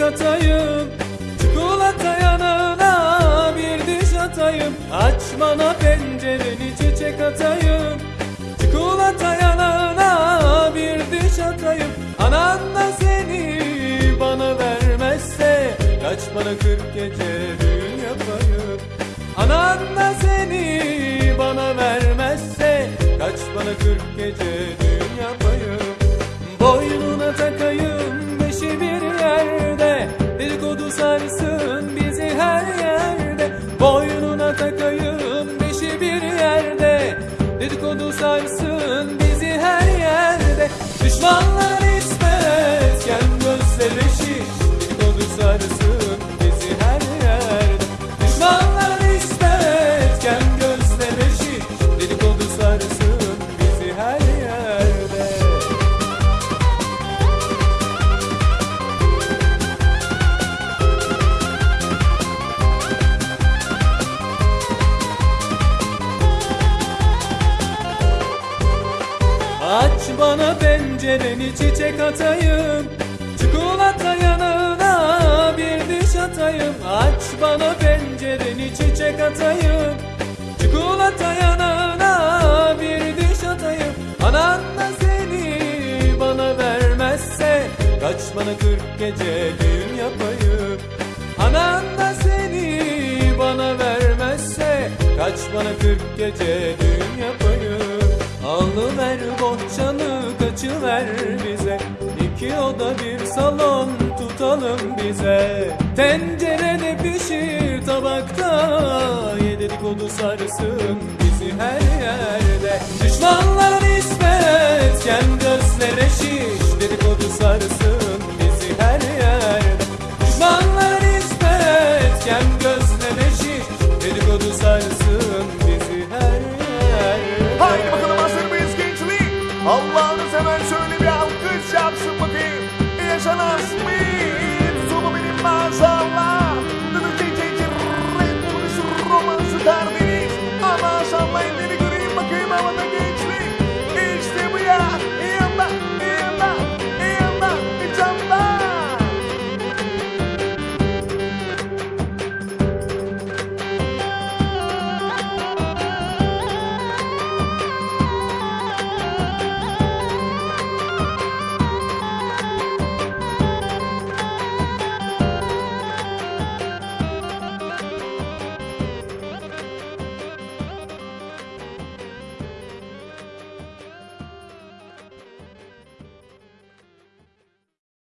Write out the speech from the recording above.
atayım. Çikolata yanına bir diş atayım. Aç bana pencereni çiçek atayım. Çikolata yanına bir diş atayım. Anan da seni bana vermezse Kaç bana kırk gece Aç bana pencereni çiçek atayım. Çikolata yanına bir diş atayım. Aç bana pencereni çiçek atayım. Çikolata yanına bir diş atayım. Anan da seni bana vermezse Kaç bana kırk gece düğün yapayım? Anan da seni bana vermezse Kaç bana kırk gece düğün yapayım Alıver bohçanı kaçıver bize. İki oda bir salon tutalım bize. Tencerede pişir tabakta Ye dedikodu sarsın bizi her yerde. Düşmanlar nispetken gözlere şiş Allah'ını seven şöyle bir alkış yapsın bakayım. Yaşanan bir sonu benim maşallah.